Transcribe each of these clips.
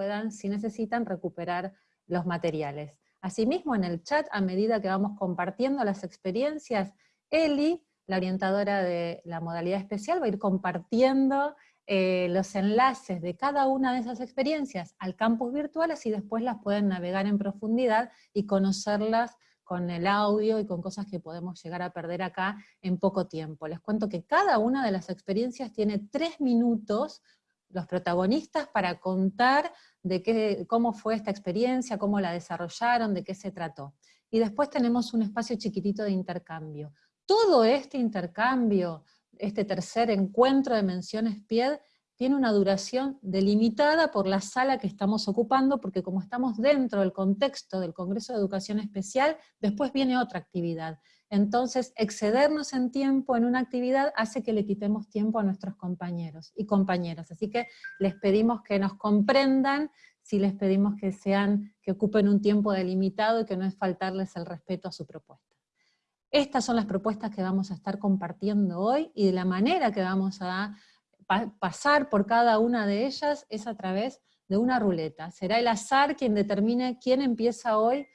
puedan, si necesitan, recuperar los materiales. Asimismo, en el chat, a medida que vamos compartiendo las experiencias, Eli, la orientadora de la modalidad especial, va a ir compartiendo eh, los enlaces de cada una de esas experiencias al campus virtual, así después las pueden navegar en profundidad y conocerlas con el audio y con cosas que podemos llegar a perder acá en poco tiempo. Les cuento que cada una de las experiencias tiene tres minutos los protagonistas para contar de qué, cómo fue esta experiencia, cómo la desarrollaron, de qué se trató. Y después tenemos un espacio chiquitito de intercambio. Todo este intercambio, este tercer encuentro de menciones PIED, tiene una duración delimitada por la sala que estamos ocupando, porque como estamos dentro del contexto del Congreso de Educación Especial, después viene otra actividad. Entonces, excedernos en tiempo en una actividad hace que le quitemos tiempo a nuestros compañeros y compañeras. Así que les pedimos que nos comprendan, si les pedimos que sean, que ocupen un tiempo delimitado y que no es faltarles el respeto a su propuesta. Estas son las propuestas que vamos a estar compartiendo hoy, y de la manera que vamos a pasar por cada una de ellas es a través de una ruleta. Será el azar quien determine quién empieza hoy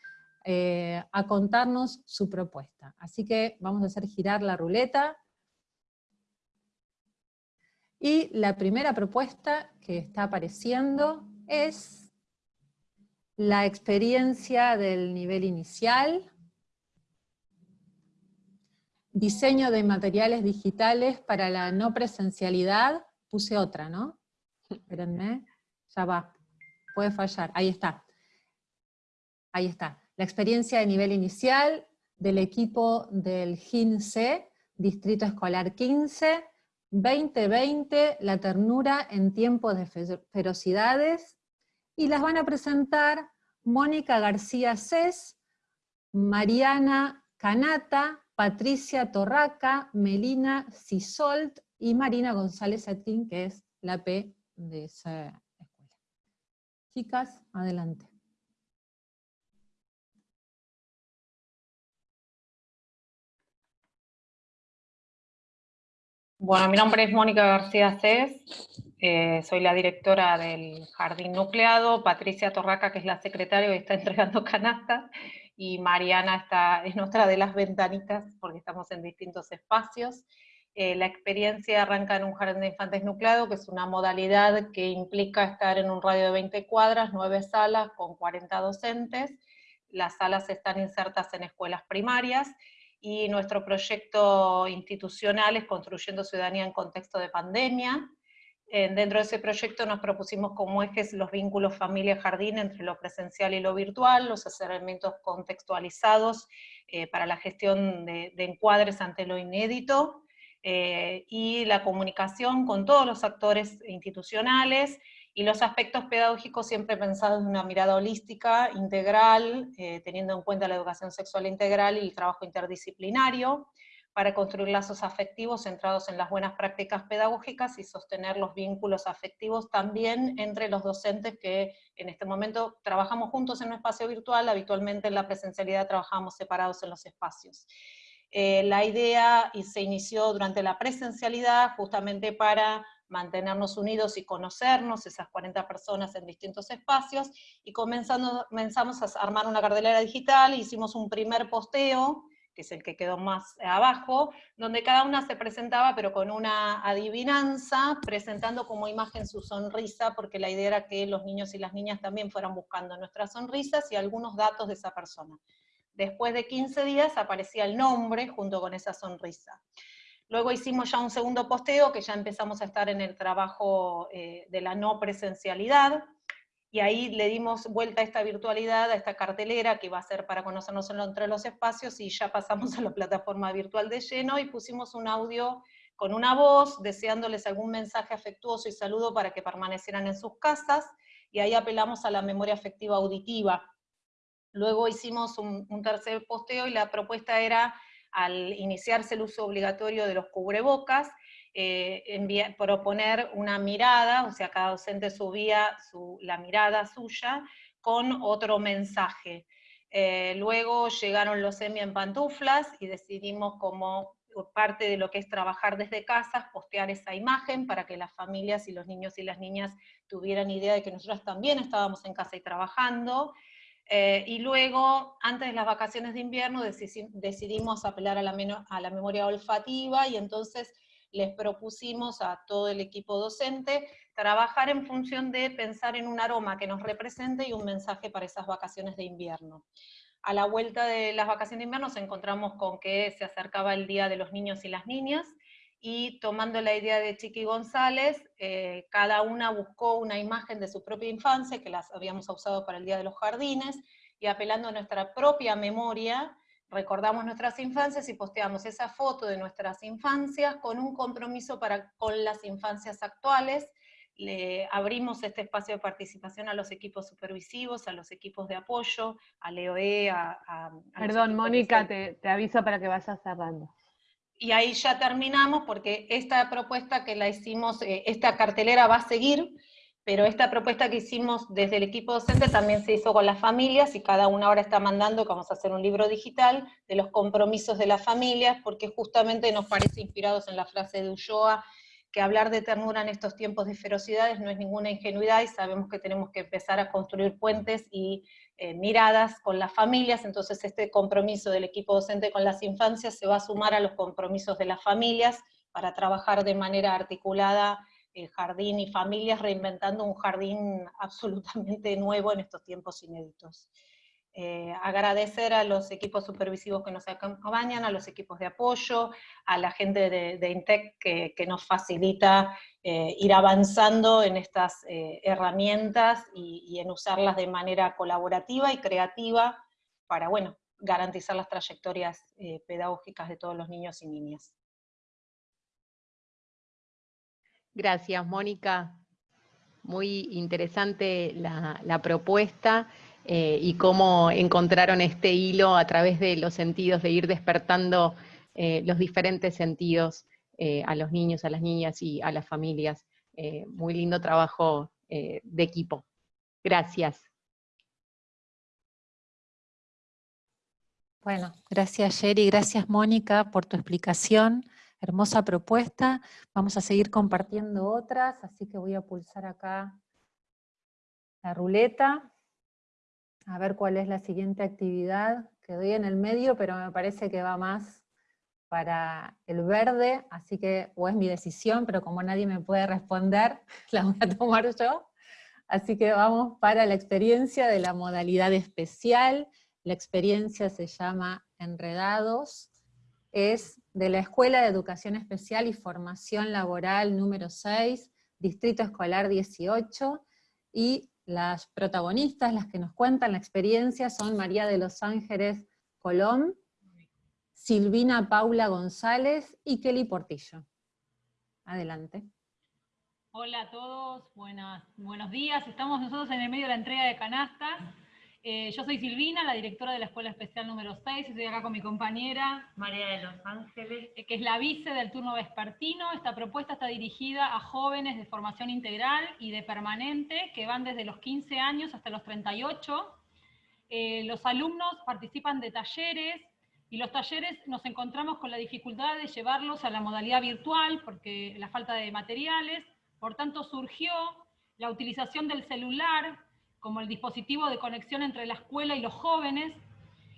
eh, a contarnos su propuesta. Así que vamos a hacer girar la ruleta. Y la primera propuesta que está apareciendo es la experiencia del nivel inicial, diseño de materiales digitales para la no presencialidad, puse otra, ¿no? Espérenme, ya va, puede fallar, ahí está. Ahí está la experiencia de nivel inicial del equipo del GINC, Distrito Escolar 15, 2020, La ternura en tiempos de ferocidades, y las van a presentar Mónica García Cés, Mariana Canata, Patricia Torraca, Melina Sisolt y Marina González Atín, que es la P de esa escuela. Chicas, adelante. Bueno, mi nombre es Mónica García Cés, eh, soy la directora del Jardín Nucleado, Patricia Torraca, que es la secretaria, está entregando canastas, y Mariana está, es nuestra de las ventanitas, porque estamos en distintos espacios. Eh, la experiencia arranca en un jardín de infantes nucleado, que es una modalidad que implica estar en un radio de 20 cuadras, 9 salas con 40 docentes. Las salas están insertas en escuelas primarias, y nuestro proyecto institucional es Construyendo Ciudadanía en Contexto de Pandemia. dentro de ese proyecto nos propusimos como ejes los vínculos familia-jardín entre lo presencial y lo virtual, los acercamientos contextualizados eh, para la gestión de, encuadres ante lo inédito, eh, y la comunicación con todos los actores institucionales, y los aspectos pedagógicos siempre pensados en una mirada holística, integral, eh, teniendo en cuenta la educación sexual integral y el trabajo interdisciplinario, para construir lazos afectivos centrados en las buenas prácticas pedagógicas y sostener los vínculos afectivos también entre los docentes que en este momento trabajamos juntos en un espacio virtual, habitualmente en la presencialidad trabajamos separados en los espacios. Eh, la idea se inició durante la presencialidad justamente para mantenernos unidos y conocernos, esas 40 personas en distintos espacios, y comenzando, comenzamos a armar una cartelera digital, hicimos un primer posteo, que es el que quedó más abajo, donde cada una se presentaba, pero con una adivinanza, presentando como imagen su sonrisa, porque la idea era que los niños y las niñas también fueran buscando nuestras sonrisas y algunos datos de esa persona. Después de 15 días aparecía el nombre junto con esa sonrisa. Luego hicimos ya un segundo posteo, que ya empezamos a estar en el trabajo eh, de la no presencialidad, y ahí le dimos vuelta a esta virtualidad, a esta cartelera que va a ser para conocernos entre los espacios, y ya pasamos a la plataforma virtual de lleno, y pusimos un audio con una voz, deseándoles algún mensaje afectuoso y saludo para que permanecieran en sus casas, y ahí apelamos a la memoria afectiva auditiva, Luego hicimos un, tercer posteo y la propuesta era, al iniciarse el uso obligatorio de los cubrebocas, eh, proponer una mirada, o sea, cada docente subía la mirada suya con otro mensaje. Eh, luego llegaron los semi en pantuflas y decidimos como parte de lo que es trabajar desde casa, postear esa imagen para que las familias y los niños y las niñas tuvieran idea de que nosotros también estábamos en casa y trabajando. Eh, y luego, antes de las vacaciones de invierno, decidimos apelar a la, a la memoria olfativa y entonces les propusimos a todo el equipo docente trabajar en función de pensar en un aroma que nos represente y un mensaje para esas vacaciones de invierno. A la vuelta de las vacaciones de invierno nos encontramos con que se acercaba el Día de los Niños y las Niñas, y tomando la idea de Chiqui González, eh, cada una buscó una imagen de su propia infancia, que las habíamos usado para el Día de los Jardines, y apelando a nuestra propia memoria, recordamos nuestras infancias y posteamos esa foto de nuestras infancias con un compromiso para, con las infancias actuales, le abrimos este espacio de participación a los equipos supervisivos, a los equipos de apoyo, a LEOE, a... a, Perdón, Mónica, te, te, aviso para que vayas cerrando y ahí ya terminamos porque esta propuesta que la hicimos, eh, esta cartelera va a seguir, pero esta propuesta que hicimos desde el equipo docente también se hizo con las familias y cada una ahora está mandando que vamos a hacer un libro digital de los compromisos de las familias, porque justamente nos parece inspirados en la frase de Ulloa, que hablar de ternura en estos tiempos de ferocidades no es ninguna ingenuidad y sabemos que tenemos que empezar a construir puentes y eh, miradas con las familias, entonces este compromiso del equipo docente con las infancias se va a sumar a los compromisos de las familias para trabajar de manera articulada el jardín y familias, reinventando un jardín absolutamente nuevo en estos tiempos inéditos. Eh, agradecer a los equipos supervisivos que nos acompañan, a los equipos de apoyo, a la gente de, INTEC que, nos facilita eh, ir avanzando en estas eh, herramientas y, en usarlas de manera colaborativa y creativa para, bueno, garantizar las trayectorias pedagógicas de todos los niños y niñas. Gracias, Mónica. Muy interesante la propuesta. Eh, y cómo encontraron este hilo a través de los sentidos, de ir despertando eh, los diferentes sentidos eh, a los niños, a las niñas y a las familias. muy lindo trabajo de equipo. Gracias. Bueno, gracias Sherry, gracias Mónica por tu explicación, hermosa propuesta. Vamos a seguir compartiendo otras, así que voy a pulsar acá la ruleta a ver cuál es la siguiente actividad que doy en el medio, pero me parece que va más para el verde, así que, o es mi decisión, pero como nadie me puede responder, la voy a tomar yo. Así que vamos para la experiencia de la modalidad especial. La experiencia se llama Enredados, es de la Escuela de Educación Especial y Formación Laboral número 6, Distrito Escolar 18, y las protagonistas, las que nos cuentan la experiencia, son María de los Ángeles Colón, Silvina Paula González y Kelly Portillo. Adelante. Hola a todos, buenos días. Estamos nosotros en el medio de la entrega de canastas. Eh, yo soy Silvina, la directora de la Escuela Especial número 6, estoy acá con mi compañera María de Los Ángeles, eh, que es la vice del turno vespertino. Esta propuesta está dirigida a jóvenes de formación integral y de permanente, que van desde los 15 años hasta los 38. Eh, los alumnos participan de talleres, y los talleres nos encontramos con la dificultad de llevarlos a la modalidad virtual, porque la falta de materiales, por tanto surgió la utilización del celular como el dispositivo de conexión entre la escuela y los jóvenes,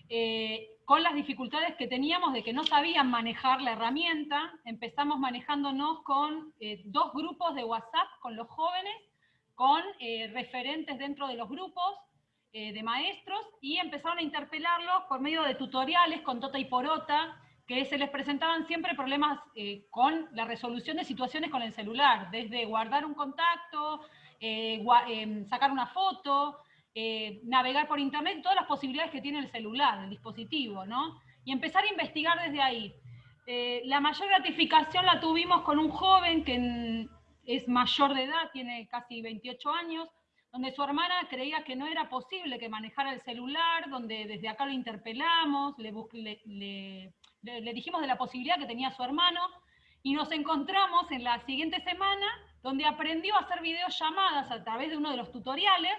eh, con las dificultades que teníamos de que no sabían manejar la herramienta, empezamos manejándonos con eh, dos grupos de WhatsApp con los jóvenes, con eh, referentes dentro de los grupos de maestros, y empezaron a interpelarlos por medio de tutoriales con Tota y Porota, que se les presentaban siempre problemas con la resolución de situaciones con el celular, desde guardar un contacto, eh, em, sacar una foto, eh, navegar por internet, todas las posibilidades que tiene el celular, el dispositivo, ¿no? Y empezar a investigar desde ahí. Eh, la mayor gratificación la tuvimos con un joven que es mayor de edad, tiene casi 28 años, donde su hermana creía que no era posible que manejara el celular, donde desde acá lo interpelamos, le, le, dijimos de la posibilidad que tenía su hermano, y nos encontramos en la siguiente semana, donde aprendió a hacer videollamadas a través de uno de los tutoriales,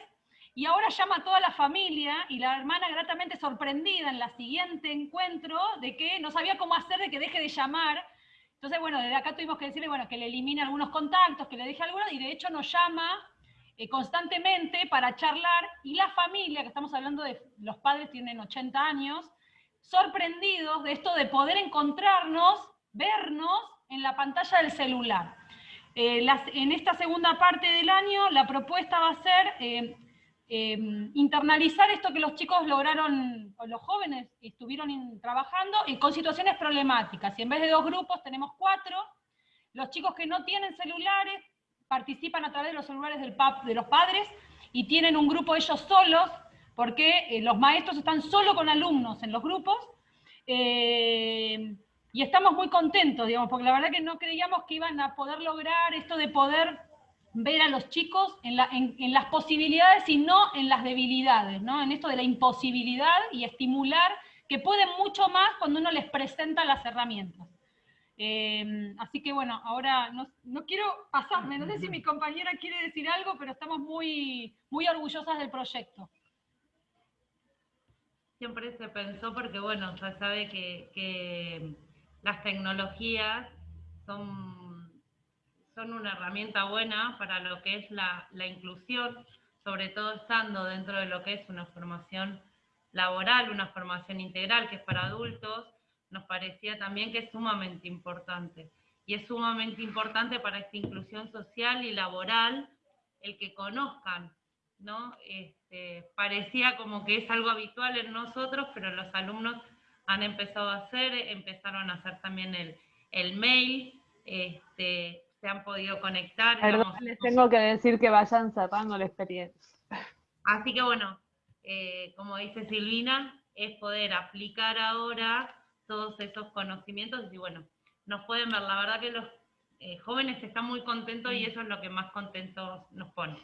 y ahora llama a toda la familia, y la hermana gratamente sorprendida en la siguiente encuentro de que no sabía cómo hacer de que deje de llamar, entonces, bueno, desde acá tuvimos que decirle, bueno, que le elimine algunos contactos, que le deje algunos, y de hecho nos llama eh, constantemente para charlar, y la familia, que estamos hablando de, los padres tienen 80 años, sorprendidos de esto de poder encontrarnos, vernos en la pantalla del celular. Eh, en esta segunda parte del año la propuesta va a ser eh, Em, internalizar esto que los chicos lograron, o los jóvenes estuvieron trabajando, y con situaciones problemáticas. Y en vez de dos grupos tenemos cuatro. Los chicos que no tienen celulares participan a través de los celulares de los padres y tienen un grupo ellos solos, porque eh, los maestros están solo con alumnos en los grupos. Y estamos muy contentos, digamos, porque la verdad que no creíamos que iban a poder lograr esto de poder ver a los chicos en, las posibilidades y no en las debilidades, ¿no? en esto de la imposibilidad y estimular que pueden mucho más cuando uno les presenta las herramientas. Eh, así que bueno, ahora no, quiero pasarme, no sé si mi compañera quiere decir algo, pero estamos muy, muy orgullosas del proyecto. Siempre se pensó porque bueno, se sabe que las tecnologías son son una herramienta buena para lo que es la, inclusión, sobre todo estando dentro de lo que es una formación laboral, una formación integral que es para adultos, nos parecía también que es sumamente importante. Y es sumamente importante para esta inclusión social y laboral el que conozcan, ¿no? Este, parecía como que es algo habitual en nosotros, pero los alumnos han empezado a hacer, empezaron a hacer también el, el mail, este, se han podido conectar. Perdón, les tengo que decir que vayan cerrando la experiencia. Así que bueno, eh, como dice Silvina, es poder aplicar ahora todos esos conocimientos y bueno, nos pueden ver, la verdad que los eh, jóvenes están muy contentos y eso es lo que más contentos nos pone.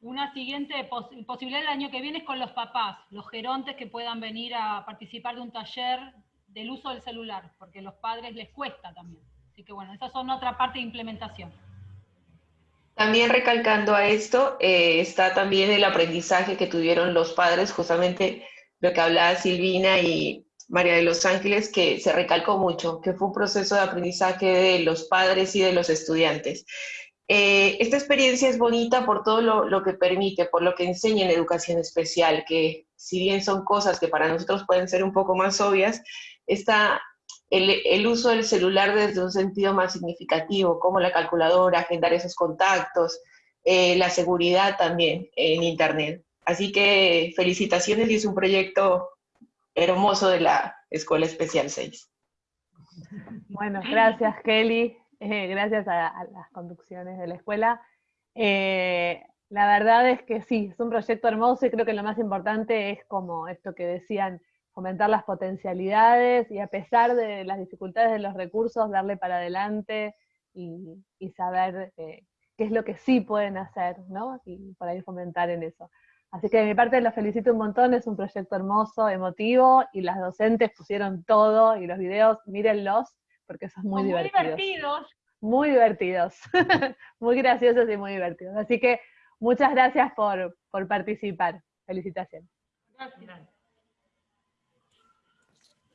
Una siguiente posibilidad el año que viene es con los papás, los gerontes que puedan venir a participar de un taller del uso del celular, porque a los padres les cuesta también. Así que bueno, esas son otra parte de implementación. También recalcando a esto, eh, está también el aprendizaje que tuvieron los padres, justamente lo que hablaba Silvina y María de los Ángeles, que se recalcó mucho, que fue un proceso de aprendizaje de los padres y de los estudiantes. Eh, esta experiencia es bonita por todo lo, que permite, por lo que enseña en educación especial, que si bien son cosas que para nosotros pueden ser un poco más obvias, está el, uso del celular desde un sentido más significativo, como la calculadora, agendar esos contactos, eh, la seguridad también en Internet. Así que felicitaciones y es un proyecto hermoso de la Escuela Especial 6. Bueno, gracias Kelly, eh, gracias a, las conducciones de la escuela. Eh, la verdad es que sí, es un proyecto hermoso y creo que lo más importante es como esto que decían, fomentar las potencialidades y a pesar de las dificultades de los recursos, darle para adelante y, saber eh, qué es lo que sí pueden hacer, ¿no? Y por ahí fomentar en eso. Así que de mi parte los felicito un montón, es un proyecto hermoso, emotivo, y las docentes pusieron todo, y los videos, mírenlos, porque son muy, divertidos. Muy divertidos. Muy divertidos, muy graciosos y muy divertidos. Así que muchas gracias por, por participar. Felicitaciones. Gracias.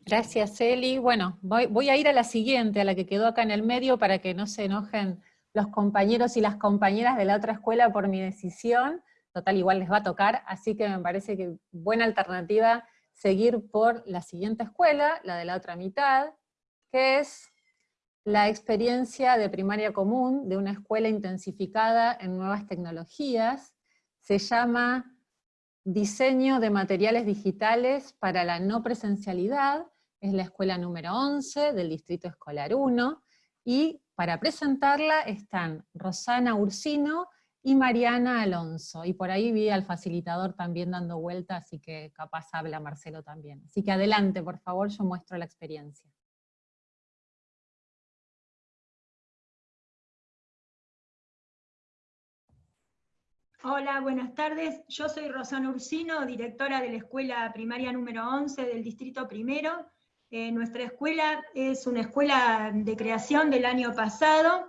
Gracias, Eli. Bueno, voy, a ir a la siguiente, a la que quedó acá en el medio, para que no se enojen los compañeros y las compañeras de la otra escuela por mi decisión. Total, igual les va a tocar, así que me parece que buena alternativa seguir por la siguiente escuela, la de la otra mitad, que es la experiencia de primaria común de una escuela intensificada en nuevas tecnologías. Se llama Diseño de materiales digitales para la no presencialidad, es la escuela número 11 del Distrito Escolar 1, y para presentarla están Rosana Ursino y Mariana Alonso, y por ahí vi al facilitador también dando vuelta, así que capaz habla Marcelo también. Así que adelante, por favor, yo muestro la experiencia. Hola, buenas tardes. Yo soy Rosana Ursino, directora de la Escuela Primaria número 11 del Distrito Primero. Eh, nuestra escuela es una escuela de creación del año pasado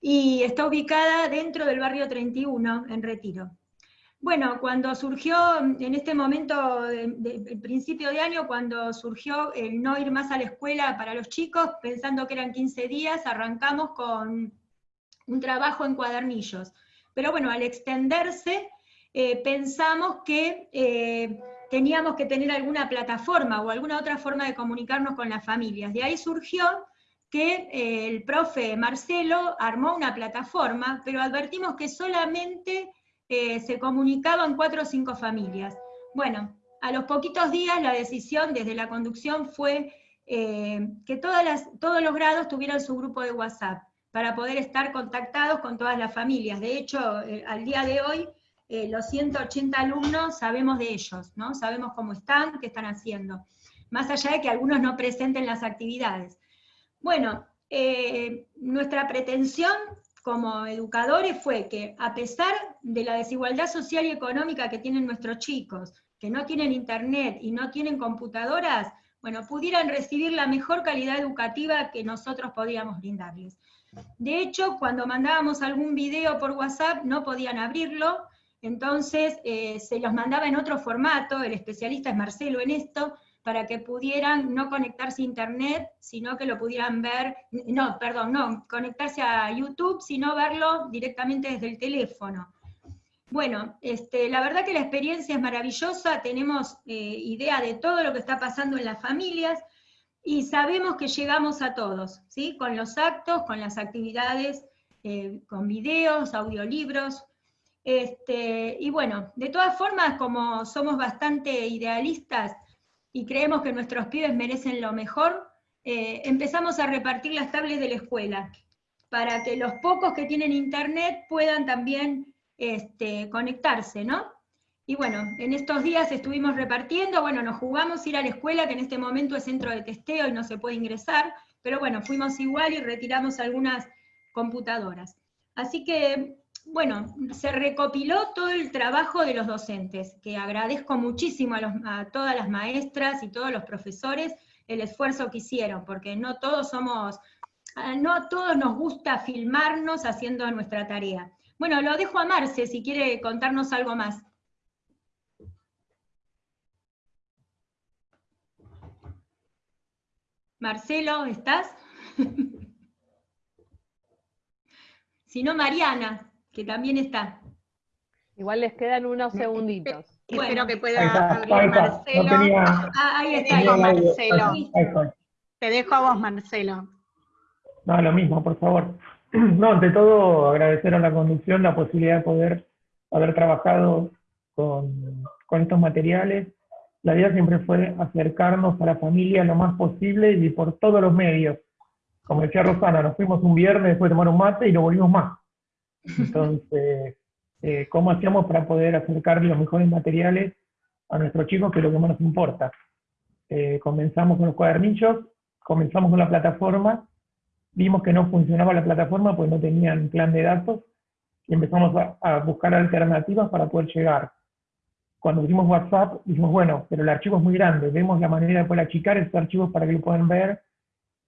y está ubicada dentro del barrio 31, en Retiro. Bueno, cuando surgió, en este momento, de, principio de año, cuando surgió el no ir más a la escuela para los chicos, pensando que eran 15 días, arrancamos con un trabajo en cuadernillos. Pero bueno, al extenderse, eh, pensamos que eh, teníamos que tener alguna plataforma o alguna otra forma de comunicarnos con las familias. De ahí surgió que eh, el profe Marcelo armó una plataforma, pero advertimos que solamente se comunicaban cuatro o cinco familias. Bueno, a los poquitos días la decisión desde la conducción fue que todos los grados tuvieran su grupo de WhatsApp para poder estar contactados con todas las familias. De hecho, eh, al día de hoy, eh, los 180 alumnos sabemos de ellos, ¿no? Sabemos cómo están, qué están haciendo. Más allá de que algunos no presenten las actividades. Bueno, nuestra pretensión como educadores fue que a pesar de la desigualdad social y económica que tienen nuestros chicos, que no tienen internet y no tienen computadoras, bueno, pudieran recibir la mejor calidad educativa que nosotros podíamos brindarles. De hecho, cuando mandábamos algún video por WhatsApp no podían abrirlo, entonces eh, se los mandaba en otro formato, el especialista es Marcelo en esto, para que pudieran no conectarse a internet, sino que lo pudieran ver, no, perdón, no, conectarse a YouTube, sino verlo directamente desde el teléfono. Bueno, este, la verdad que la experiencia es maravillosa, tenemos eh, idea de todo lo que está pasando en las familias, y sabemos que llegamos a todos, ¿sí? con los actos, con las actividades, eh, con videos, audiolibros, este, y bueno, de todas formas, como somos bastante idealistas, y creemos que nuestros pibes merecen lo mejor, eh, empezamos a repartir las tablets de la escuela, para que los pocos que tienen internet puedan también este, conectarse, ¿no? Y bueno, en estos días estuvimos repartiendo, bueno, nos jugamos ir a la escuela, que en este momento es centro de testeo y no se puede ingresar, pero bueno, fuimos igual y retiramos algunas computadoras. Así que bueno, se recopiló todo el trabajo de los docentes, que agradezco muchísimo a, todas las maestras y todos los profesores el esfuerzo que hicieron, porque no todos somos, no a todos nos gusta filmarnos haciendo nuestra tarea. Bueno, lo dejo a Marce si quiere contarnos algo más. Marcelo, ¿estás? si no, Mariana que también está. Igual les quedan unos segunditos. Espero que pueda abrir Marcelo. Ah, ahí está, ahí Marcelo. Te dejo a vos, Marcelo. No, lo mismo, por favor. No, ante todo, agradecer a la conducción la posibilidad de poder haber trabajado con, con estos materiales. La idea siempre fue acercarnos a la familia lo más posible y por todos los medios. Como decía Rosana, nos fuimos un viernes después de tomar un mate y lo volvimos más. Entonces, eh, ¿cómo hacíamos para poder acercar los mejores materiales a nuestros chicos, que es lo que más nos importa? Eh, comenzamos con los cuadernillos, comenzamos con la plataforma, vimos que no funcionaba la plataforma pues no tenían plan de datos, y empezamos a, buscar alternativas para poder llegar. Cuando pusimos WhatsApp, dijimos, bueno, pero el archivo es muy grande, vemos la manera de poder achicar esos archivos para que lo puedan ver.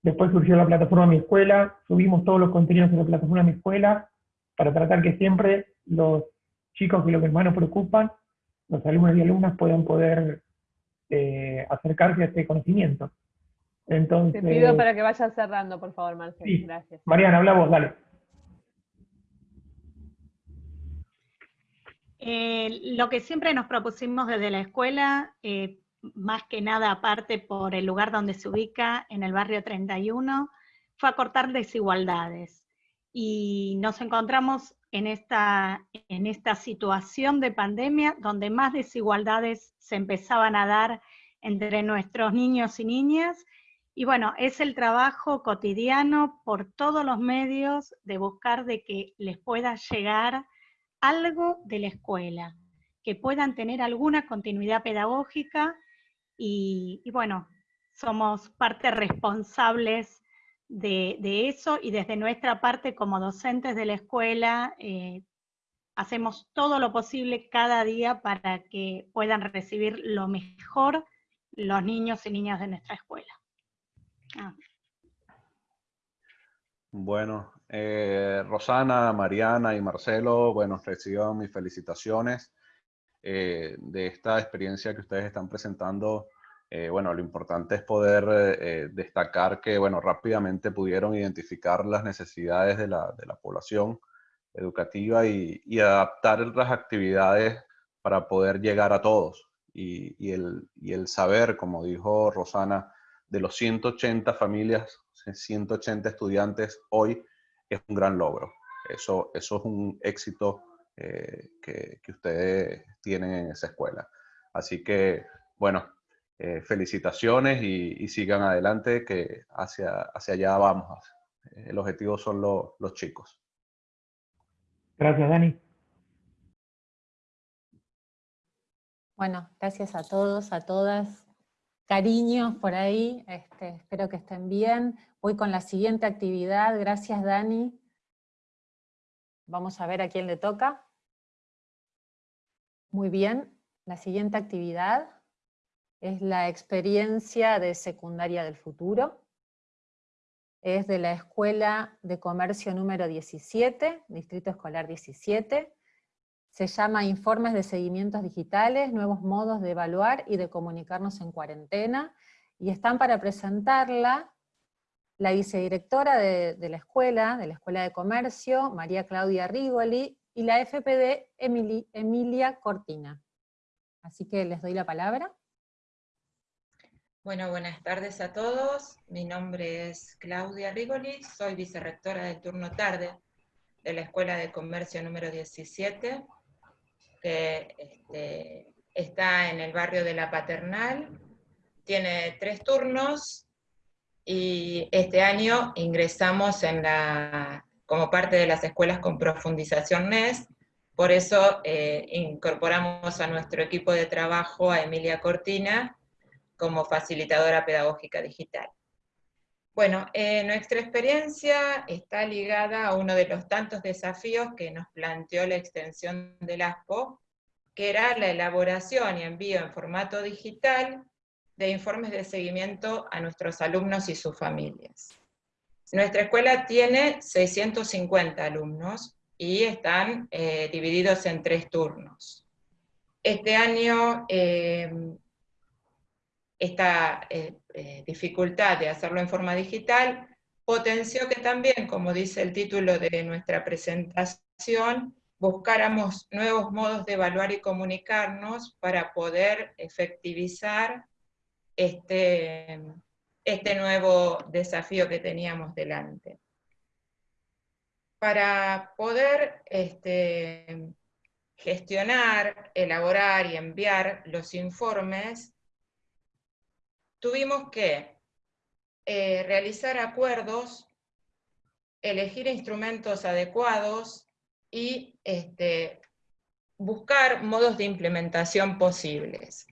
Después surgió la plataforma Mi Escuela, subimos todos los contenidos de la plataforma Mi Escuela, para tratar que siempre los chicos que lo que más nos preocupan, los alumnos y alumnas puedan poder eh, acercarse a este conocimiento. Entonces, Te pido para que vayas cerrando, por favor, Marcelo. Gracias. Mariana, habla vos, dale. Eh, lo que siempre nos propusimos desde la escuela, eh, más que nada aparte por el lugar donde se ubica, en el barrio 31, fue acortar desigualdades y nos encontramos en esta, en esta situación de pandemia donde más desigualdades se empezaban a dar entre nuestros niños y niñas. Y bueno, es el trabajo cotidiano por todos los medios de buscar de que les pueda llegar algo de la escuela, que puedan tener alguna continuidad pedagógica y, bueno, somos parte responsables de, eso y desde nuestra parte como docentes de la escuela, eh, hacemos todo lo posible cada día para que puedan recibir lo mejor los niños y niñas de nuestra escuela. Ah. Bueno, eh, Rosana, Mariana y Marcelo, bueno, reciban mis felicitaciones eh, de esta experiencia que ustedes están presentando. Eh, bueno, lo importante es poder destacar que, bueno, rápidamente pudieron identificar las necesidades de la, de la población educativa y, adaptar las actividades para poder llegar a todos. Y, el, y el saber, como dijo Rosana, de los 180 familias, 180 estudiantes hoy, es un gran logro. Eso, eso es un éxito eh, que, que, ustedes tienen en esa escuela. Así que, bueno, eh, felicitaciones y, y, sigan adelante, que hacia, hacia allá vamos. El objetivo son lo, los chicos. Gracias, Dani. Bueno, gracias a todos, a todas. Cariños por ahí, este, espero que estén bien. Voy con la siguiente actividad. Gracias, Dani. Vamos a ver a quién le toca. Muy bien, la siguiente actividad es la experiencia de secundaria del futuro es de la Escuela de Comercio número 17, Distrito Escolar 17. Se llama Informes de Seguimientos Digitales, Nuevos Modos de Evaluar y de Comunicarnos en Cuarentena, y están para presentarla la vicedirectora de, la escuela, de la Escuela de Comercio, María Claudia Rigoli, y la FPD Emilia Cortina. Así que les doy la palabra. Bueno, buenas tardes a todos. Mi nombre es Claudia Rigoli, soy vicerrectora del turno tarde de la Escuela de Comercio número 17, que este, está en el barrio de La Paternal. Tiene tres turnos y este año ingresamos en la, como parte de las escuelas con profundización NES, por eso eh, incorporamos a nuestro equipo de trabajo a Emilia Cortina, como facilitadora pedagógica digital. Bueno, eh, nuestra experiencia está ligada a uno de los tantos desafíos que nos planteó la extensión del ASPO, que era la elaboración y envío en formato digital de informes de seguimiento a nuestros alumnos y sus familias. Nuestra escuela tiene 650 alumnos y están eh, divididos en tres turnos. Este año eh, esta eh, dificultad de hacerlo en forma digital potenció que también, como dice el título de nuestra presentación, buscáramos nuevos modos de evaluar y comunicarnos para poder efectivizar este, este nuevo desafío que teníamos delante. Para poder este, gestionar, elaborar y enviar los informes, tuvimos que eh, realizar acuerdos, elegir instrumentos adecuados y este, buscar modos de implementación posibles.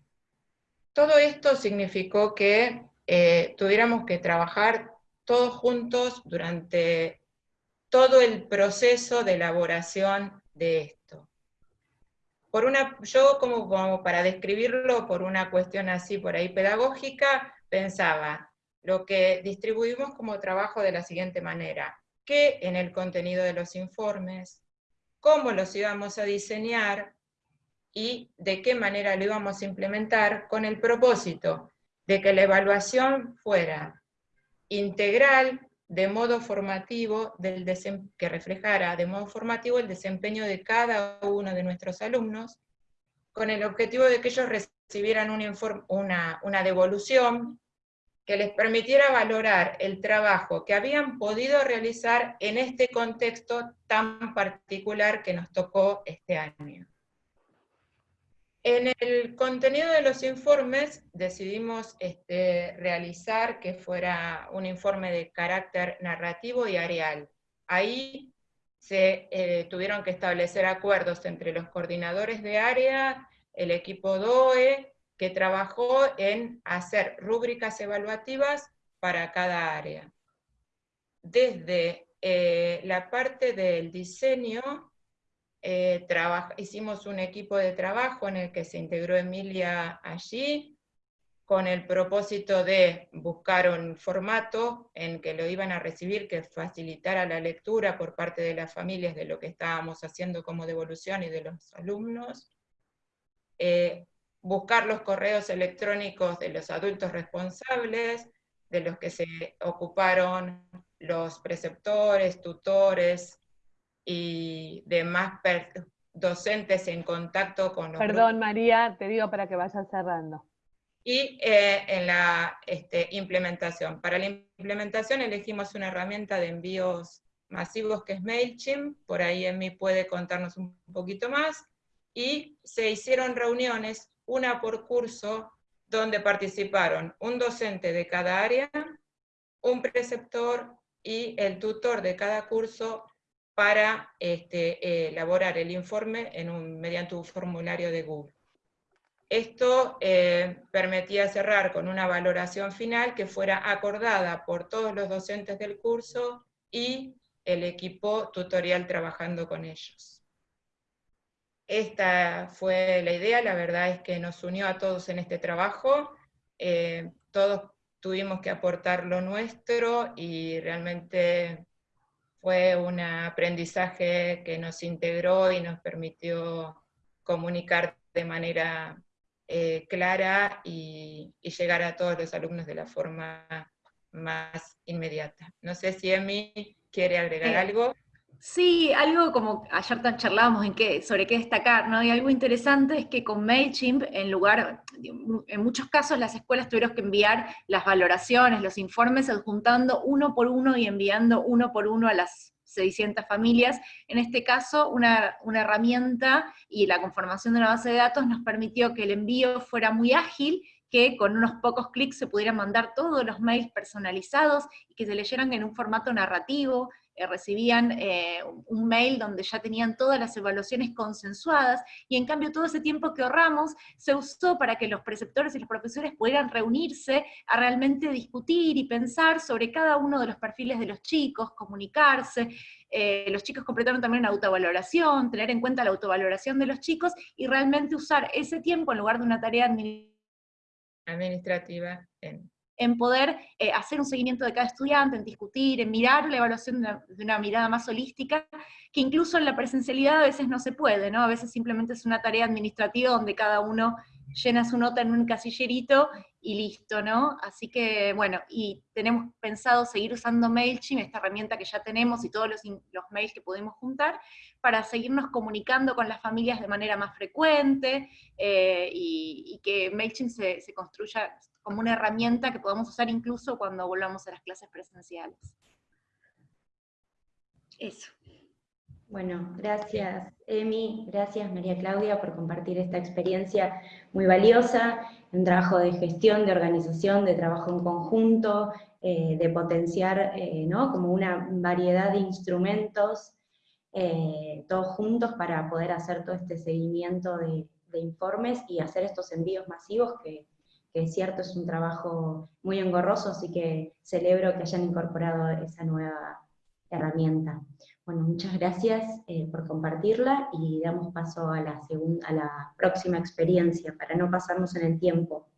Todo esto significó que eh, tuviéramos que trabajar todos juntos durante todo el proceso de elaboración de esto por una, yo como, para describirlo por una cuestión así por ahí pedagógica, pensaba, lo que distribuimos como trabajo de la siguiente manera, qué en el contenido de los informes, cómo los íbamos a diseñar y de qué manera lo íbamos a implementar con el propósito de que la evaluación fuera integral, de modo formativo, del que reflejara de modo formativo el desempeño de cada uno de nuestros alumnos, con el objetivo de que ellos recibieran una, una devolución que les permitiera valorar el trabajo que habían podido realizar en este contexto tan particular que nos tocó este año. En el contenido de los informes decidimos este, realizar que fuera un informe de carácter narrativo y areal. Ahí se eh, tuvieron que establecer acuerdos entre los coordinadores de área, el equipo DOE, que trabajó en hacer rúbricas evaluativas para cada área. Desde eh, la parte del diseño, eh, hicimos un equipo de trabajo en el que se integró Emilia allí, con el propósito de buscar un formato en que lo iban a recibir que facilitara la lectura por parte de las familias de lo que estábamos haciendo como devolución y de los alumnos, eh, buscar los correos electrónicos de los adultos responsables, de los que se ocuparon los preceptores, tutores y demás docentes en contacto con los Perdón, María, te digo para que vayas cerrando. Y eh, en la este, implementación. Para la implementación elegimos una herramienta de envíos masivos que es MailChimp, por ahí en mí puede contarnos un poquito más, y se hicieron reuniones, una por curso, donde participaron un docente de cada área, un preceptor y el tutor de cada curso para este, elaborar el informe en un, mediante un formulario de Google. Esto eh, permitía cerrar con una valoración final que fuera acordada por todos los docentes del curso y el equipo tutorial trabajando con ellos. Esta fue la idea, la verdad es que nos unió a todos en este trabajo, eh, todos tuvimos que aportar lo nuestro y realmente fue un aprendizaje que nos integró y nos permitió comunicar de manera eh, clara y, llegar a todos los alumnos de la forma más inmediata. No sé si Emi quiere agregar algo. Sí, algo como ayer charlábamos en qué, sobre qué destacar, ¿no? Y algo interesante es que con MailChimp, en lugar, en muchos casos las escuelas tuvieron que enviar las valoraciones, los informes, adjuntando uno por uno y enviando uno por uno a las 600 familias. En este caso, una, una herramienta y la conformación de una base de datos nos permitió que el envío fuera muy ágil, que con unos pocos clics se pudieran mandar todos los mails personalizados y que se leyeran en un formato narrativo, eh, recibían eh, un mail donde ya tenían todas las evaluaciones consensuadas, y en cambio todo ese tiempo que ahorramos se usó para que los preceptores y los profesores pudieran reunirse a realmente discutir y pensar sobre cada uno de los perfiles de los chicos, comunicarse, eh, los chicos completaron también una autovaloración, tener en cuenta la autovaloración de los chicos, y realmente usar ese tiempo en lugar de una tarea administrativa. En en poder eh, hacer un seguimiento de cada estudiante, en discutir, en mirar la evaluación de una, mirada más holística, que incluso en la presencialidad a veces no se puede, ¿no? A veces simplemente es una tarea administrativa donde cada uno llena su nota en un casillerito y listo, ¿no? Así que, bueno, y tenemos pensado seguir usando MailChimp, esta herramienta que ya tenemos y todos los, mails que podemos juntar, para seguirnos comunicando con las familias de manera más frecuente, eh, y, que MailChimp se construya, como una herramienta que podamos usar incluso cuando volvamos a las clases presenciales. Eso. Bueno, gracias Emi, gracias María Claudia por compartir esta experiencia muy valiosa, un trabajo de gestión, de organización, de trabajo en conjunto, eh, de potenciar eh, ¿no? como una variedad de instrumentos eh, todos juntos para poder hacer todo este seguimiento de informes y hacer estos envíos masivos que, que es cierto, es un trabajo muy engorroso, así que celebro que hayan incorporado esa nueva herramienta. Bueno, muchas gracias eh, por compartirla y damos paso a la, segunda, a la próxima experiencia para no pasarnos en el tiempo.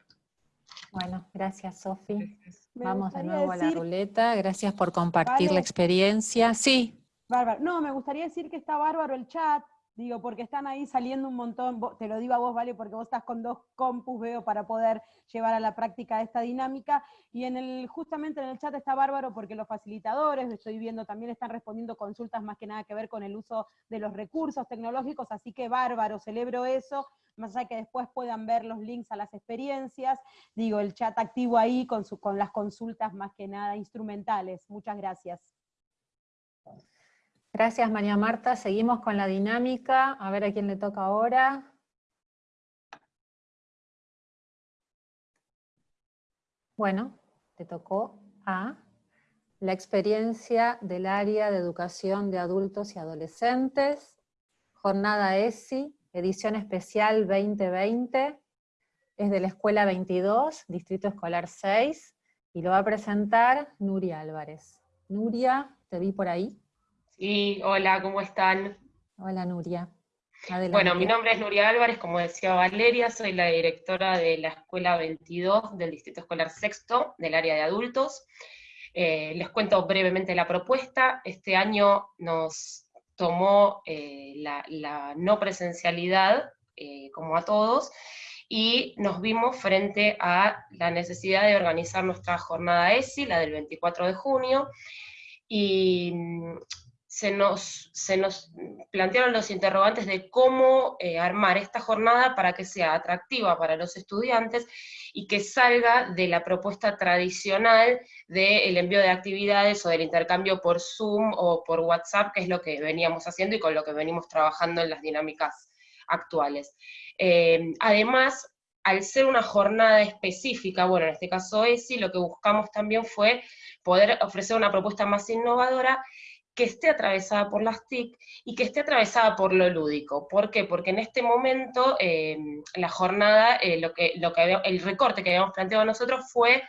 Bueno, gracias Sofi. Vamos de nuevo a la ruleta. Gracias por compartir la experiencia. Sí. Bárbaro. No, me gustaría decir que está bárbaro el chat, Digo, porque están ahí saliendo un montón, te lo digo a vos, ¿vale? Porque vos estás con dos compus, veo, para poder llevar a la práctica esta dinámica. Y en el, justamente en el chat está bárbaro porque los facilitadores, estoy viendo, también están respondiendo consultas más que nada que ver con el uso de los recursos tecnológicos, así que bárbaro, celebro eso, más allá que después puedan ver los links a las experiencias. Digo, el chat activo ahí con, su, con las consultas más que nada instrumentales. Muchas gracias. Gracias María Marta, seguimos con la dinámica, a ver a quién le toca ahora. Bueno, te tocó a la experiencia del área de educación de adultos y adolescentes, jornada ESI, edición especial 2020, es de la Escuela 22, Distrito Escolar 6, y lo va a presentar Nuria Álvarez. Nuria, te vi por ahí. Sí, hola, ¿cómo están? Hola Nuria. Bueno, mi nombre es Nuria Álvarez, como decía Valeria, soy la directora de la Escuela 22 del Distrito Escolar Sexto, del área de adultos. Eh, les cuento brevemente la propuesta. Este año nos tomó eh, la, no presencialidad, eh, como a todos, y nos vimos frente a la necesidad de organizar nuestra jornada ESI, la del 24 de junio, y se nos, se nos plantearon los interrogantes de cómo eh, armar esta jornada para que sea atractiva para los estudiantes y que salga de la propuesta tradicional del envío de actividades o del intercambio por Zoom o por WhatsApp, que es lo que veníamos haciendo y con lo que venimos trabajando en las dinámicas actuales. Eh, además, al ser una jornada específica, bueno, en este caso ESI, lo que buscamos también fue poder ofrecer una propuesta más innovadora que esté atravesada por las TIC y que esté atravesada por lo lúdico. ¿Por qué? Porque en este momento eh, la jornada, eh, lo que, lo que el recorte que habíamos planteado nosotros fue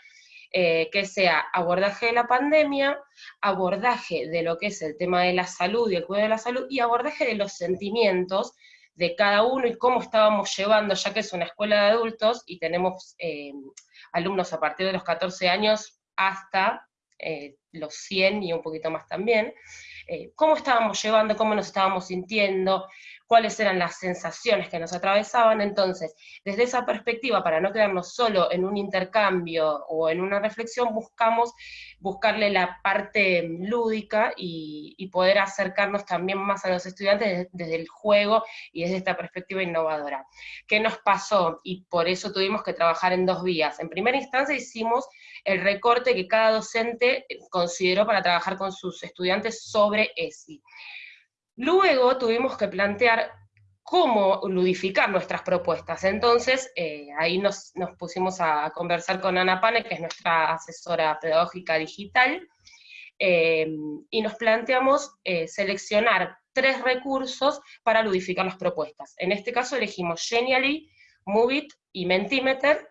eh, que sea abordaje de la pandemia, abordaje de lo que es el tema de la salud y el cuidado de la salud, y abordaje de los sentimientos de cada uno y cómo estábamos llevando, ya que es una escuela de adultos y tenemos alumnos a partir de los 14 años hasta eh, los 100 y un poquito más también, eh, cómo estábamos llevando, cómo nos estábamos sintiendo, cuáles eran las sensaciones que nos atravesaban. Entonces, desde esa perspectiva, para no quedarnos solo en un intercambio o en una reflexión, buscamos buscarle la parte lúdica y, poder acercarnos también más a los estudiantes desde, el juego y desde esta perspectiva innovadora. ¿Qué nos pasó? Y por eso tuvimos que trabajar en dos vías. En primera instancia hicimos el recorte que cada docente consideró para trabajar con sus estudiantes sobre ESI. Luego tuvimos que plantear cómo ludificar nuestras propuestas. Entonces, eh, ahí nos, pusimos a conversar con Ana Pane, que es nuestra asesora pedagógica digital, eh, y nos planteamos eh, seleccionar tres recursos para ludificar las propuestas. En este caso elegimos Genially, Movit y Mentimeter,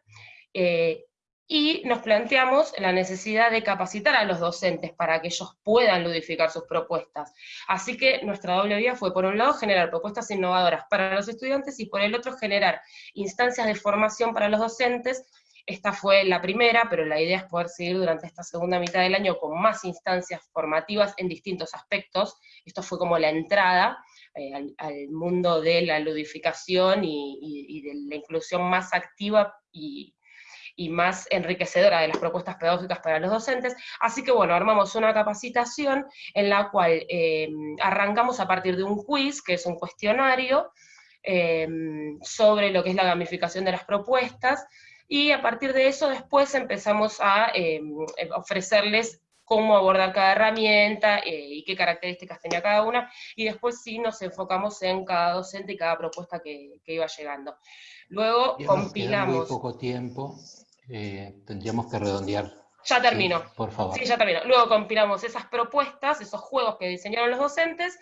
y nos planteamos la necesidad de capacitar a los docentes para que ellos puedan ludificar sus propuestas. Así que nuestra doble vía fue, por un lado, generar propuestas innovadoras para los estudiantes y por el otro, generar instancias de formación para los docentes. Esta fue la primera, pero la idea es poder seguir durante esta segunda mitad del año con más instancias formativas en distintos aspectos. Esto fue como la entrada eh, al, mundo de la ludificación y, y de la inclusión más activa y, y más enriquecedora de las propuestas pedagógicas para los docentes. Así que bueno, armamos una capacitación en la cual eh, arrancamos a partir de un quiz, que es un cuestionario, eh, sobre lo que es la gamificación de las propuestas, y a partir de eso después empezamos a eh, ofrecerles cómo abordar cada herramienta y qué características tenía cada una, y después sí nos enfocamos en cada docente y cada propuesta que, iba llegando. Luego compilamos... Muy poco tiempo, eh, tendríamos que redondear. Ya termino. por favor. Sí, ya termino. Luego compilamos esas propuestas, esos juegos que diseñaron los docentes,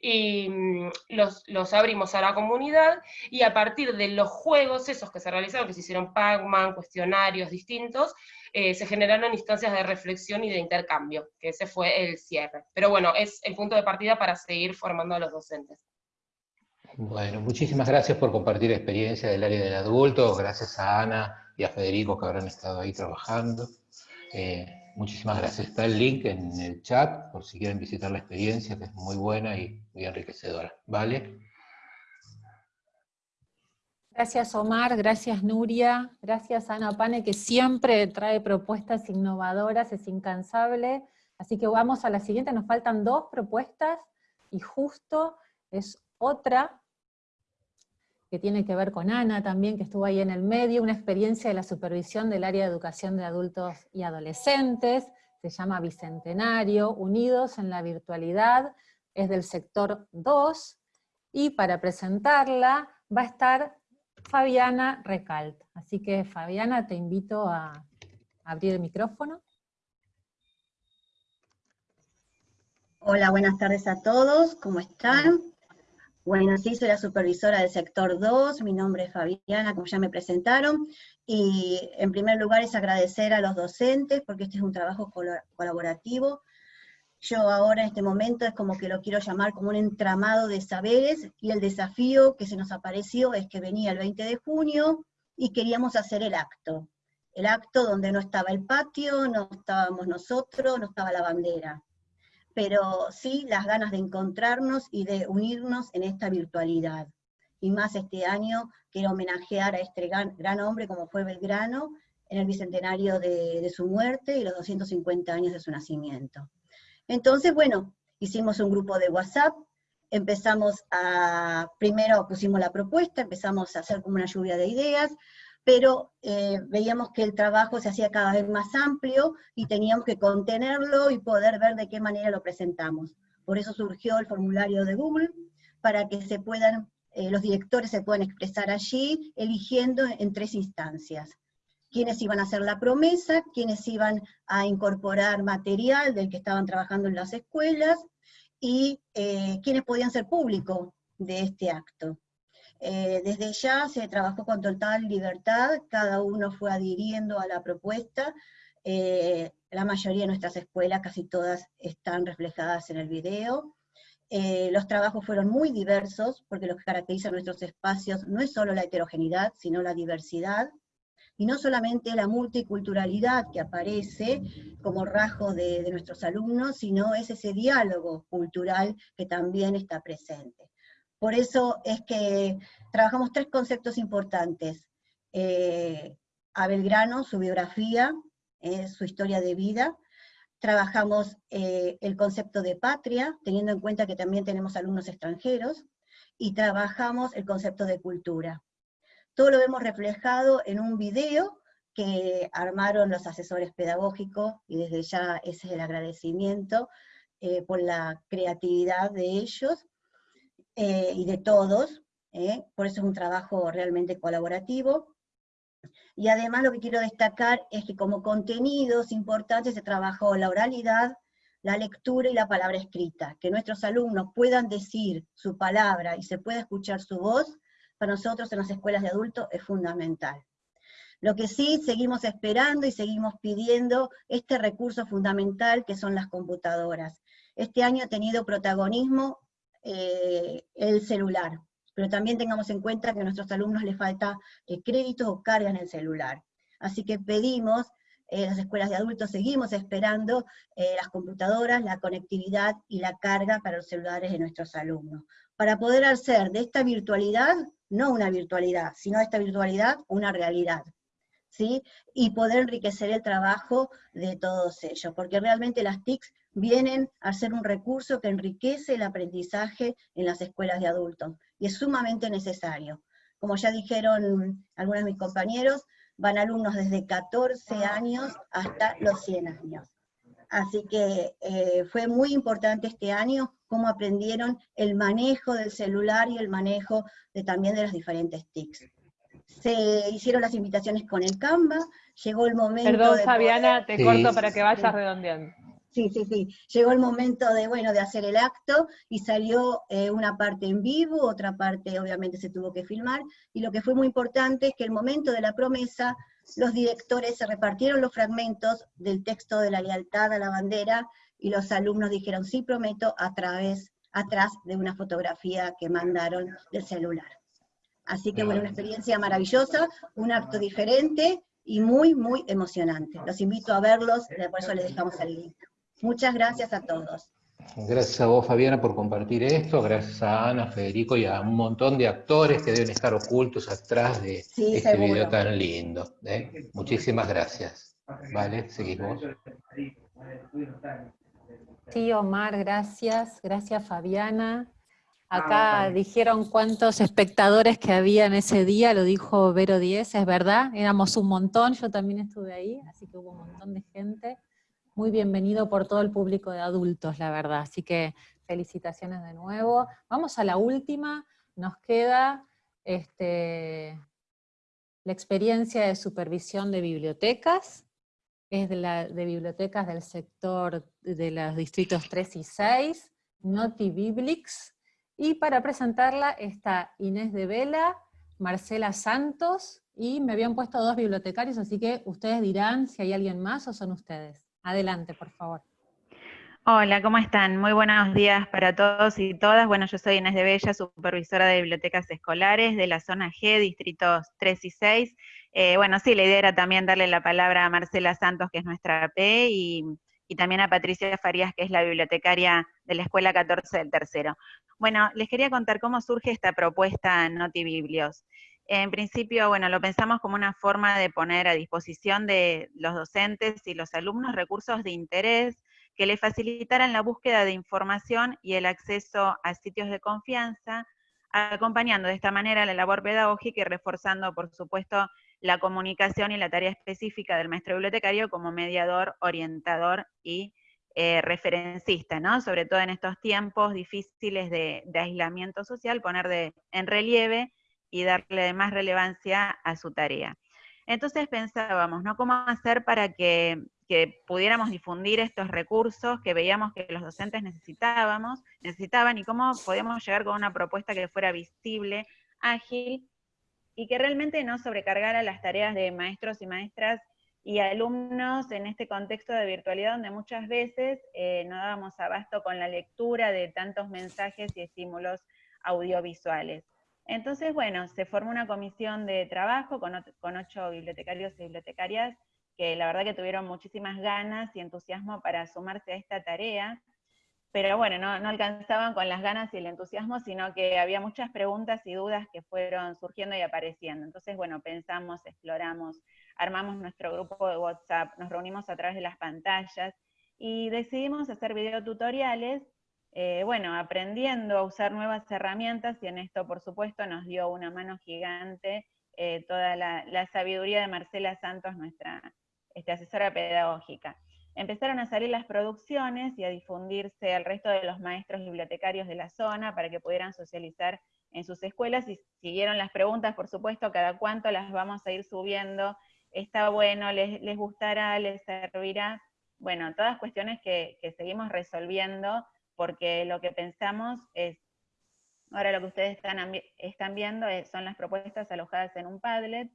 y mm, los, abrimos a la comunidad, y a partir de los juegos esos que se realizaron, que se hicieron Pac-Man, cuestionarios distintos, eh, se generaron instancias de reflexión y de intercambio, que ese fue el cierre. Pero bueno, es el punto de partida para seguir formando a los docentes. Bueno, muchísimas gracias por compartir experiencia del área del adulto, gracias a Ana, y a Federico que habrán estado ahí trabajando. Eh, muchísimas gracias. Está el link en el chat por si quieren visitar la experiencia, que es muy buena y muy enriquecedora. ¿Vale? Gracias Omar, gracias Nuria, gracias Ana Pane, que siempre trae propuestas innovadoras, es incansable. Así que vamos a la siguiente, nos faltan dos propuestas, y justo es otra que tiene que ver con Ana también, que estuvo ahí en el medio, una experiencia de la supervisión del área de educación de adultos y adolescentes, se llama Bicentenario, Unidos en la Virtualidad, es del sector 2, y para presentarla va a estar Fabiana Recalt. Así que Fabiana, te invito a abrir el micrófono. Hola, buenas tardes a todos, ¿cómo están? Bueno, sí, soy la supervisora del sector 2, mi nombre es Fabiana, como ya me presentaron, y en primer lugar es agradecer a los docentes, porque este es un trabajo colaborativo. Yo ahora en este momento es como que lo quiero llamar como un entramado de saberes, y el desafío que se nos apareció es que venía el 20 de junio y queríamos hacer el acto. El acto donde no estaba el patio, no estábamos nosotros, no estaba la bandera. Pero sí las ganas de encontrarnos y de unirnos en esta virtualidad. Y más este año quiero homenajear a este gran, hombre como fue Belgrano, en el bicentenario de, de su muerte y los 250 años de su nacimiento. Entonces, bueno, hicimos un grupo de WhatsApp, empezamos a, primero pusimos la propuesta, empezamos a hacer como una lluvia de ideas, pero eh, veíamos que el trabajo se hacía cada vez más amplio y teníamos que contenerlo y poder ver de qué manera lo presentamos. Por eso surgió el formulario de Google, para que eh, los directores se puedan expresar allí, eligiendo en tres instancias quiénes iban a hacer la promesa, quiénes iban a incorporar material del que estaban trabajando en las escuelas, y eh, quiénes podían ser público de este acto. Eh, desde ya se trabajó con total libertad, cada uno fue adhiriendo a la propuesta, eh, la mayoría de nuestras escuelas, casi todas, están reflejadas en el video. los trabajos fueron muy diversos, porque lo que caracteriza nuestros espacios no es solo la heterogeneidad, sino la diversidad, y no solamente la multiculturalidad que aparece como rasgo de, nuestros alumnos, sino es ese diálogo cultural que también está presente. Por eso es que trabajamos tres conceptos importantes. Eh, a Belgrano, su biografía, eh, su historia de vida, trabajamos eh, el concepto de patria, teniendo en cuenta que también tenemos alumnos extranjeros, y trabajamos el concepto de cultura. Todo lo vemos reflejado en un video que armaron los asesores pedagógicos, y desde ya ese es el agradecimiento eh, por la creatividad de ellos eh, y de todos, eh, por eso es un trabajo realmente colaborativo. Y además lo que quiero destacar es que como contenidos importantes se trabajó la oralidad, la lectura y la palabra escrita, que nuestros alumnos puedan decir su palabra y se pueda escuchar su voz, para nosotros en las escuelas de adultos es fundamental. Lo que sí seguimos esperando y seguimos pidiendo este recurso fundamental que son las computadoras. Este año ha tenido protagonismo eh, el celular, pero también tengamos en cuenta que a nuestros alumnos les falta eh, créditos o carga en el celular. Así que pedimos, eh, las escuelas de adultos seguimos esperando las computadoras, la conectividad y la carga para los celulares de nuestros alumnos, para poder hacer de esta virtualidad no una virtualidad, sino esta virtualidad una realidad. ¿sí? Y poder enriquecer el trabajo de todos ellos, porque realmente las TICs vienen a ser un recurso que enriquece el aprendizaje en las escuelas de adultos, y es sumamente necesario. Como ya dijeron algunos de mis compañeros, van alumnos desde 14 años hasta los 100 años. Así que eh, fue muy importante este año cómo aprendieron el manejo del celular y el manejo de, también de las diferentes TICs. Se hicieron las invitaciones con el Canva, llegó el momento Perdón, Fabiana, te corto para que vayas redondeando. Sí, sí, sí. Llegó el momento de, bueno, de hacer el acto y salió eh, una parte en vivo, otra parte obviamente se tuvo que filmar, y lo que fue muy importante es que el momento de la promesa, los directores se repartieron los fragmentos del texto de la lealtad a la bandera y los alumnos dijeron, sí prometo, a través, atrás de una fotografía que mandaron del celular. Así que bueno, una experiencia maravillosa, un acto diferente y muy, muy emocionante. Los invito a verlos, por eso les dejamos el link. Muchas gracias a todos. Gracias a vos, Fabiana, por compartir esto, gracias a Ana, Federico y a un montón de actores que deben estar ocultos atrás de este video tan lindo. ¿eh? Muchísimas gracias. Vale, seguimos. Sí, Omar, gracias. Gracias, Fabiana. Acá ah, dijeron cuántos espectadores que había en ese día, lo dijo Vero 10, es verdad, éramos un montón, yo también estuve ahí, así que hubo un montón de gente. Muy bienvenido por todo el público de adultos, la verdad, así que felicitaciones de nuevo. Vamos a la última, nos queda este, la experiencia de supervisión de bibliotecas, es de, la, de bibliotecas del sector de los distritos 3 y 6, Noti Biblix, y para presentarla está Inés de Vela, Marcela Santos, y me habían puesto dos bibliotecarios, así que ustedes dirán si hay alguien más o son ustedes. Adelante, por favor. Hola, ¿cómo están? Muy buenos días para todos y todas. Bueno, yo soy Inés de Bella, supervisora de bibliotecas escolares de la zona G, distritos 3 y 6. Eh, bueno, sí, la idea era también darle la palabra a Marcela Santos, que es nuestra P, y, también a Patricia Farías, que es la bibliotecaria de la Escuela 14 del Tercero. Bueno, les quería contar cómo surge esta propuesta Notibiblios. En principio, bueno, lo pensamos como una forma de poner a disposición de los docentes y los alumnos recursos de interés que le facilitaran la búsqueda de información y el acceso a sitios de confianza, acompañando de esta manera la labor pedagógica y reforzando, por supuesto, la comunicación y la tarea específica del maestro bibliotecario como mediador, orientador y eh, referencista, ¿no? Sobre todo en estos tiempos difíciles de, aislamiento social, poner en relieve y darle más relevancia a su tarea. Entonces pensábamos, ¿no? ¿Cómo hacer para que que pudiéramos difundir estos recursos que veíamos que los docentes necesitábamos, necesitaban y cómo podíamos llegar con una propuesta que fuera visible, ágil y que realmente no sobrecargara las tareas de maestros y maestras y alumnos en este contexto de virtualidad donde muchas veces eh, no dábamos abasto con la lectura de tantos mensajes y estímulos audiovisuales. Entonces, bueno, se formó una comisión de trabajo con, ocho bibliotecarios y bibliotecarias que la verdad que tuvieron muchísimas ganas y entusiasmo para sumarse a esta tarea, pero bueno, no, alcanzaban con las ganas y el entusiasmo, sino que había muchas preguntas y dudas que fueron surgiendo y apareciendo. Entonces, bueno, pensamos, exploramos, armamos nuestro grupo de WhatsApp, nos reunimos a través de las pantallas y decidimos hacer videotutoriales, eh, bueno, aprendiendo a usar nuevas herramientas y en esto, por supuesto, nos dio una mano gigante eh, toda la, sabiduría de Marcela Santos, nuestra este, asesora pedagógica. Empezaron a salir las producciones y a difundirse al resto de los maestros bibliotecarios de la zona para que pudieran socializar en sus escuelas y siguieron las preguntas, por supuesto, cada cuánto las vamos a ir subiendo, está bueno, les, les gustará, les servirá, bueno, todas cuestiones que, seguimos resolviendo porque lo que pensamos es, ahora lo que ustedes están, están viendo son las propuestas alojadas en un Padlet,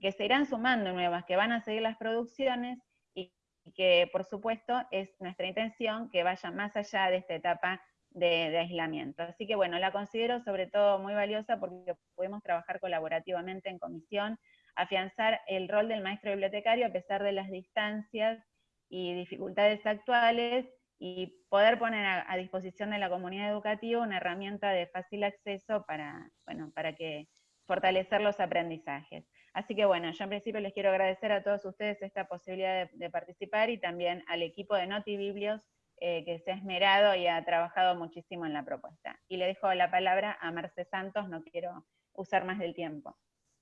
que se irán sumando nuevas, que van a seguir las producciones y, que por supuesto es nuestra intención que vaya más allá de esta etapa de, aislamiento. Así que bueno, la considero sobre todo muy valiosa porque podemos trabajar colaborativamente en comisión, afianzar el rol del maestro bibliotecario a pesar de las distancias y dificultades actuales y poder poner a, disposición de la comunidad educativa una herramienta de fácil acceso para, bueno, para que fortalecer los aprendizajes. Así que bueno, yo en principio les quiero agradecer a todos ustedes esta posibilidad de, participar y también al equipo de Notibiblios eh, que se ha esmerado y ha trabajado muchísimo en la propuesta. Y le dejo la palabra a Marce Santos, no quiero usar más del tiempo.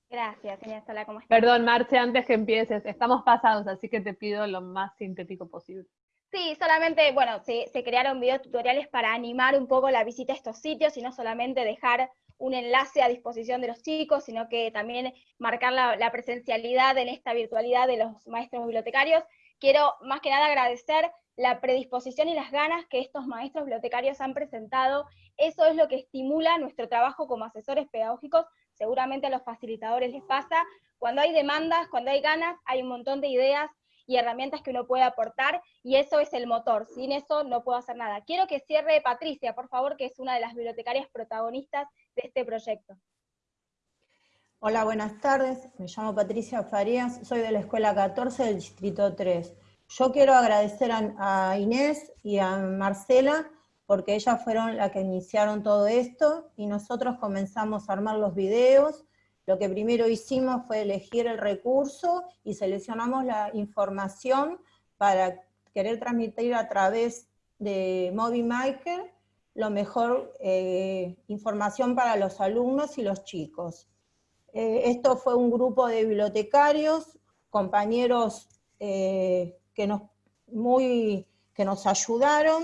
Gracias, señora Sala, ¿cómo estás? Perdón, Marce, antes que empieces, estamos pasados, así que te pido lo más sintético posible. Sí, solamente, bueno, se, se crearon videos tutoriales para animar un poco la visita a estos sitios y no solamente dejar un enlace a disposición de los chicos, sino que también marcar la, presencialidad en esta virtualidad de los maestros bibliotecarios. Quiero más que nada agradecer la predisposición y las ganas que estos maestros bibliotecarios han presentado. Eso es lo que estimula nuestro trabajo como asesores pedagógicos. Seguramente a los facilitadores les pasa. Cuando hay demandas, cuando hay ganas, hay un montón de ideas y herramientas que uno puede aportar, y eso es el motor. Sin eso no puedo hacer nada. Quiero que cierre Patricia, por favor, que es una de las bibliotecarias protagonistas de este proyecto. Hola, buenas tardes. Me llamo Patricia Farías, soy de la Escuela 14 del Distrito 3. Yo quiero agradecer a, Inés y a Marcela porque ellas fueron las que iniciaron todo esto y nosotros comenzamos a armar los videos, lo que primero hicimos fue elegir el recurso y seleccionamos la información para querer transmitir a través de MobiMaker lo mejor eh, información para los alumnos y los chicos. Eh, esto fue un grupo de bibliotecarios, compañeros eh, que, nos, muy, que nos ayudaron.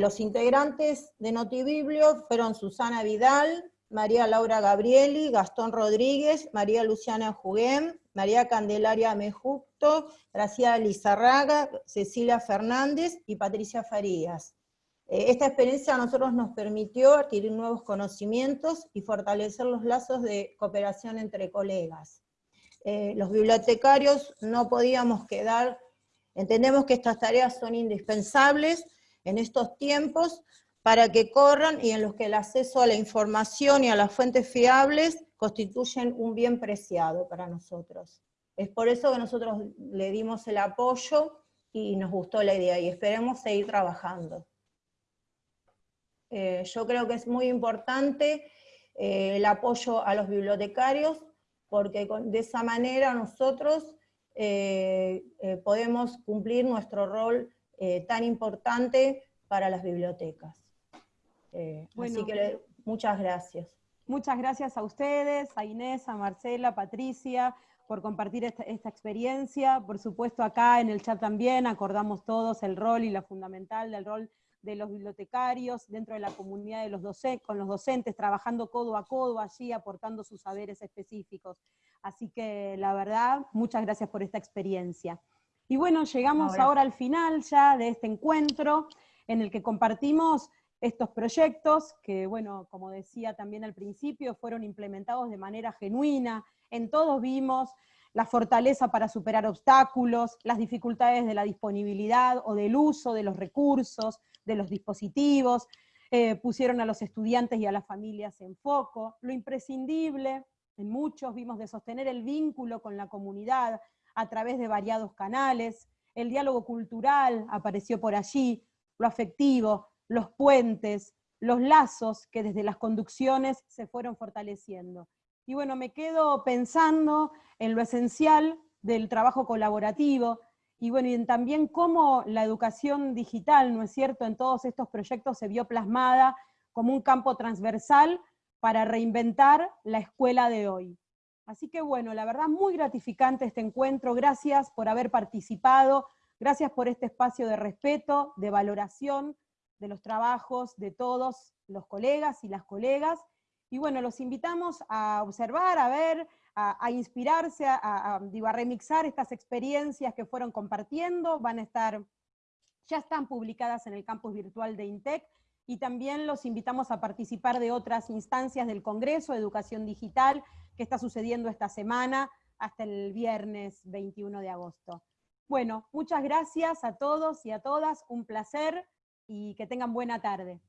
los integrantes de Notibiblio fueron Susana Vidal, María Laura Gabrieli, Gastón Rodríguez, María Luciana Juguén, María Candelaria Mejucto, Graciela Lizarraga, Cecilia Fernández y Patricia Farías. Eh, esta experiencia a nosotros nos permitió adquirir nuevos conocimientos y fortalecer los lazos de cooperación entre colegas. Eh, los bibliotecarios no podíamos quedar, entendemos que estas tareas son indispensables, en estos tiempos para que corran y en los que el acceso a la información y a las fuentes fiables constituyen un bien preciado para nosotros. Es por eso que nosotros le dimos el apoyo y nos gustó la idea y esperemos seguir trabajando. Eh, yo creo que es muy importante eh, el apoyo a los bibliotecarios, porque de esa manera nosotros eh, podemos cumplir nuestro rol tan importante para las bibliotecas. Así que muchas gracias. Muchas gracias a ustedes, a Inés, a Marcela, a Patricia, por compartir esta, experiencia. Por supuesto, acá en el chat también acordamos todos el rol y la fundamental del rol de los bibliotecarios dentro de la comunidad de los docentes, con los docentes, trabajando codo a codo allí, aportando sus saberes específicos. Así que la verdad, muchas gracias por esta experiencia. Y bueno, llegamos ahora al final ya de este encuentro, en el que compartimos estos proyectos que, bueno, como decía también al principio, fueron implementados de manera genuina, en todos vimos la fortaleza para superar obstáculos, las dificultades de la disponibilidad o del uso de los recursos, de los dispositivos, eh, pusieron a los estudiantes y a las familias en foco, lo imprescindible, en muchos vimos de sostener el vínculo con la comunidad a través de variados canales, el diálogo cultural apareció por allí, lo afectivo, los puentes, los lazos que desde las conducciones se fueron fortaleciendo. Y bueno, me quedo pensando en lo esencial del trabajo colaborativo, y bueno, y también cómo la educación digital, ¿no es cierto?, en todos estos proyectos se vio plasmada como un campo transversal para reinventar la escuela de hoy. Así que bueno, la verdad muy gratificante este encuentro, gracias por haber participado, gracias por este espacio de respeto, de valoración de los trabajos de todos los colegas y las colegas, y bueno, los invitamos a observar, a ver, a, inspirarse, a, a, remixar estas experiencias que fueron compartiendo, van a estar, ya están publicadas en el campus virtual de INTEC, y también los invitamos a participar de otras instancias del Congreso de Educación Digital que está sucediendo esta semana hasta el viernes 21 de agosto. Bueno, muchas gracias a todos y a todas, un placer y que tengan buena tarde.